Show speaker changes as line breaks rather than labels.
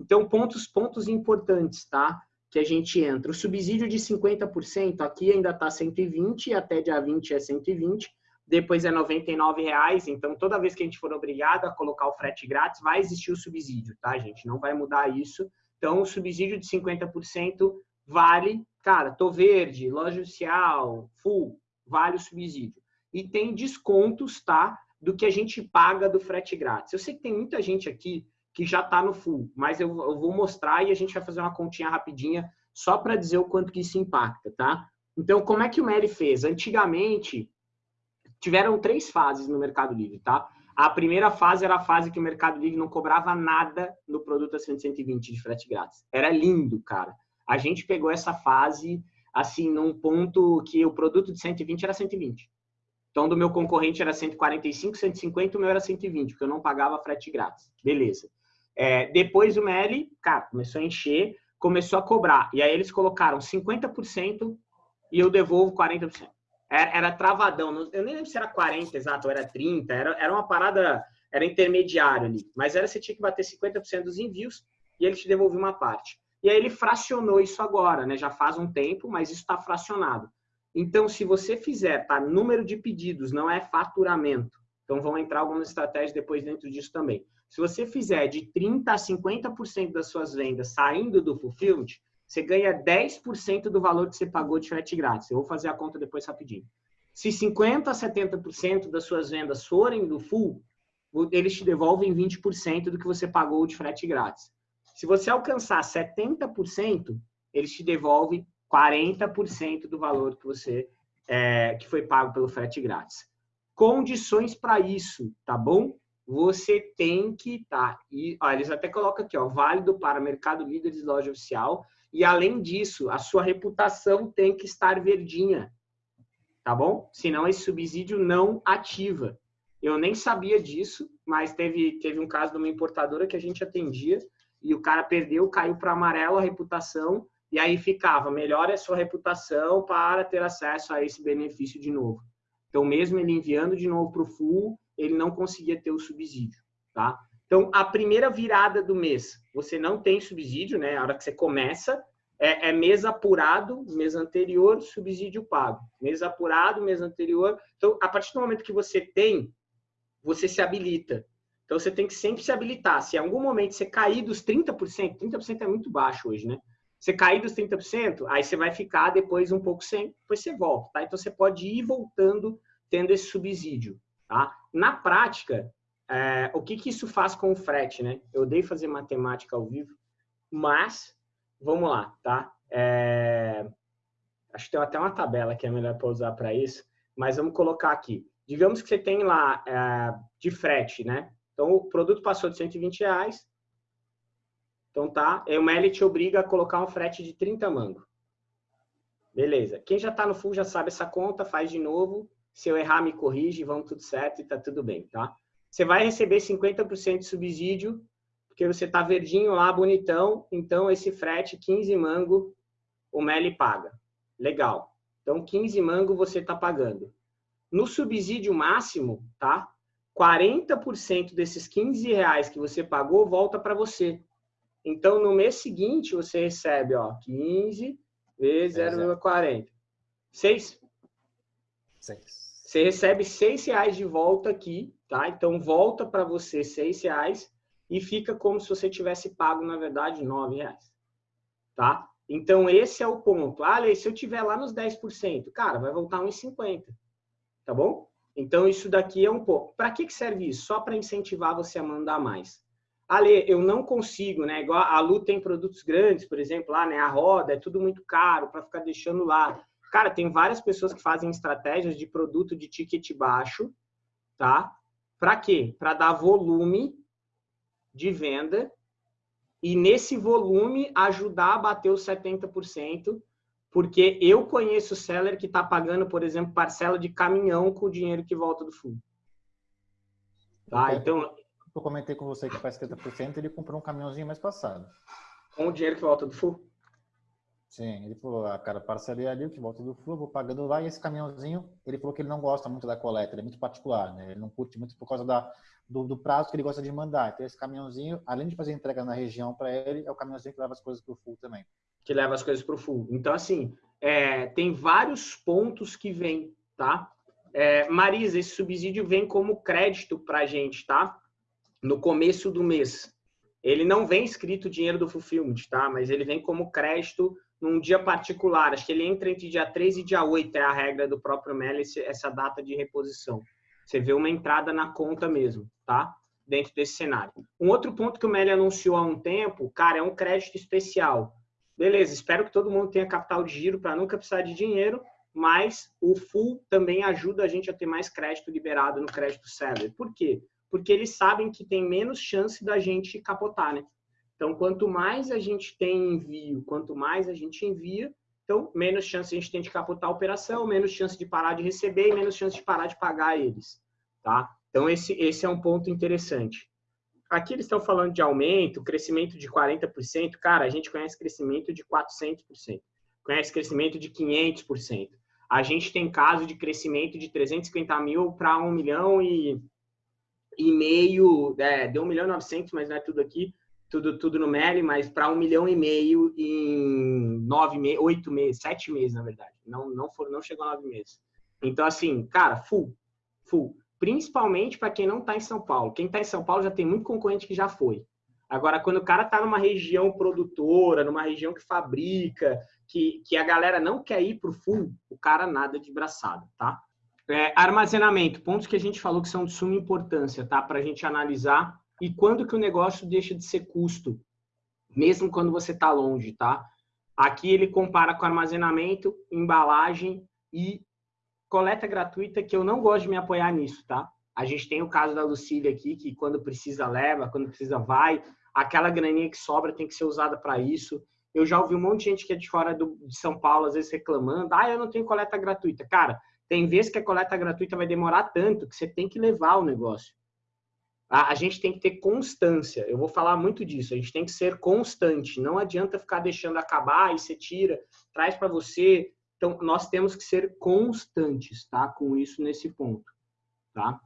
Então, pontos, pontos importantes, tá? Que a gente entra. O subsídio de 50%, aqui ainda está 120, até dia 20 é 120, depois é 99 reais. Então, toda vez que a gente for obrigado a colocar o frete grátis, vai existir o subsídio, tá, gente? Não vai mudar isso. Então, o subsídio de 50% vale, cara, tô verde, loja oficial, full, vale o subsídio. E tem descontos, tá? Do que a gente paga do frete grátis. Eu sei que tem muita gente aqui que já está no full, mas eu, eu, vou mostrar e a gente vai fazer uma continha rapidinha só para dizer o quanto que isso impacta, tá? Então, como é que o Meli fez? Antigamente, tiveram três fases no Mercado Livre, tá? A primeira fase era a fase que o Mercado Livre não cobrava nada no produto de 120 de frete grátis. Era lindo, cara. A gente pegou essa fase, assim, num ponto que o produto de 120 era 120. Então, do meu concorrente era 145, 150, o meu era 120, porque eu não pagava frete grátis. Beleza. É, depois o Meli, cara, começou a encher, começou a cobrar. E aí eles colocaram 50% e eu devolvo 40% era, era travadão. Eu nem lembro se era 40 exato, ou era 30. Era, era uma parada, era intermediário ali. Mas era você tinha que bater 50% dos envios e ele te devolvia uma parte. E aí ele fracionou isso agora, né? Já faz um tempo, mas isso está fracionado. Então, se você fizer, tá? Número de pedidos, não é faturamento. Então, vão entrar algumas estratégias depois dentro disso também. Se você fizer de 30% a 50% das suas vendas saindo do fulfillment, você ganha 10% do valor que você pagou de frete grátis. Eu vou fazer a conta depois rapidinho. Se 50% a 70% das suas vendas forem do full, eles te devolvem 20% do que você pagou de frete grátis. Se você alcançar 70%, eles te devolvem 40% do valor que você é, que foi pago pelo frete grátis. Condições para isso, tá bom? Você tem que tá e ó, eles até colocam aqui, ó, válido para mercado líderes loja oficial e além disso, a sua reputação tem que estar verdinha, tá bom? Senão esse subsídio não ativa. Eu nem sabia disso, mas teve, teve um caso de uma importadora que a gente atendia e o cara perdeu, caiu para amarelo a reputação e aí ficava, melhore a sua reputação para ter acesso a esse benefício de novo. Então, mesmo ele enviando de novo para o full, ele não conseguia ter o subsídio, tá? Então, a primeira virada do mês, você não tem subsídio, né? A hora que você começa, é, é mês apurado, mês anterior, subsídio pago. Mês apurado, mês anterior. Então, a partir do momento que você tem, você se habilita. Então, você tem que sempre se habilitar. Se em algum momento você cair dos 30%, 30% é muito baixo hoje, né? Você cair dos 30%, aí você vai ficar depois um pouco sem, depois você volta, tá? Então, você pode ir voltando tendo esse subsídio, tá? Na prática, é, o que, que isso faz com o frete, né? Eu odeio fazer matemática ao vivo, mas vamos lá, tá? É, acho que tem até uma tabela que é melhor para usar para isso, mas vamos colocar aqui. Digamos que você tem lá é, de frete, né? Então, o produto passou de 120 reais, então tá, e o Meli te obriga a colocar um frete de 30 mango. Beleza. Quem já está no full já sabe essa conta, faz de novo. Se eu errar, me corrige, vamos tudo certo e tá tudo bem, tá? Você vai receber 50% de subsídio, porque você está verdinho lá, bonitão, então esse frete 15 mango o Meli paga. Legal. Então 15 mango você está pagando. No subsídio máximo, tá? 40% desses 15 reais que você pagou volta para você. Então, no mês seguinte, você recebe ó, 15 vezes 0,40. 6? 6. Você recebe 6 reais de volta aqui tá? Então volta para você seis reais e fica como se você tivesse pago na verdade nove reais, tá? Então esse é o ponto. Ah, se eu tiver lá nos 10%, cara, vai voltar uns 50, tá bom? Então isso daqui é um pouco. Para que que serve isso? Só para incentivar você a mandar mais. Ale, eu não consigo, né? Igual a Lu tem produtos grandes, por exemplo, lá, né? A roda é tudo muito caro para ficar deixando lá. Cara, tem várias pessoas que fazem estratégias de produto de ticket baixo, tá? Para quê? Para dar volume de venda e nesse volume ajudar a bater os 70%, porque eu conheço seller que está pagando, por exemplo, parcela de caminhão com o dinheiro que volta do fundo. Tá? Então,
eu comentei com você que faz 70%, ele comprou um caminhãozinho mais passado.
Com o dinheiro que volta do full?
Sim, ele falou, ah, cara, parcelei ali o que volta do Flu, vou pagando lá, e esse caminhãozinho, ele falou que ele não gosta muito da coleta, ele é muito particular, né? Ele não curte muito por causa da, do, do prazo que ele gosta de mandar. Então, esse caminhãozinho, além de fazer entrega na região para ele, é o caminhãozinho que leva as coisas para o Full também.
Que leva as coisas para o Full. Então, assim, é, tem vários pontos que vêm, tá? É, Marisa, esse subsídio vem como crédito para a gente, tá? No começo do mês. Ele não vem escrito dinheiro do Fulfillment, tá? Mas ele vem como crédito num dia particular. Acho que ele entra entre dia 3 e dia 8, é a regra do próprio MEL, essa data de reposição. Você vê uma entrada na conta mesmo, tá? Dentro desse cenário. Um outro ponto que o MEL anunciou há um tempo, cara, é um crédito especial. Beleza, espero que todo mundo tenha capital de giro para nunca precisar de dinheiro, mas o full também ajuda a gente a ter mais crédito liberado no crédito seller. Por quê? Porque eles sabem que tem menos chance da gente capotar, né? Então, quanto mais a gente tem envio, quanto mais a gente envia, então menos chance a gente tem de capotar a operação, menos chance de parar de receber e menos chance de parar de pagar eles, tá? Então, esse, esse é um ponto interessante. Aqui eles estão falando de aumento, crescimento de 40%. Cara, a gente conhece crescimento de 400%. Conhece crescimento de 500%. A gente tem caso de crescimento de 350 mil para 1 milhão e, e meio, é, deu 1 milhão e 900, mas não é tudo aqui, tudo, tudo no Meli, mas para 1 milhão e meio em nove meses, oito meses, sete meses, na verdade. Não, não, for, não chegou a nove meses. Então, assim, cara, full, full. Principalmente para quem não está em São Paulo. Quem está em São Paulo já tem muito concorrente que já foi. Agora, quando o cara está numa região produtora, numa região que fabrica, que, que a galera não quer ir para o full, o cara nada de braçada, tá? É, armazenamento, pontos que a gente falou que são de suma importância, tá? Para a gente analisar e quando que o negócio deixa de ser custo, mesmo quando você está longe, tá? Aqui ele compara com armazenamento, embalagem e coleta gratuita, que eu não gosto de me apoiar nisso, tá? A gente tem o caso da Lucília aqui, que quando precisa leva, quando precisa vai, aquela graninha que sobra tem que ser usada para isso. Eu já ouvi um monte de gente que é de fora do, de São Paulo, às vezes reclamando, ah, eu não tenho coleta gratuita. Cara, tem vezes que a coleta gratuita vai demorar tanto que você tem que levar o negócio. A, a gente tem que ter constância. Eu vou falar muito disso. A gente tem que ser constante. Não adianta ficar deixando acabar e você tira, traz para você. Então, nós temos que ser constantes, tá? Com isso nesse ponto, tá?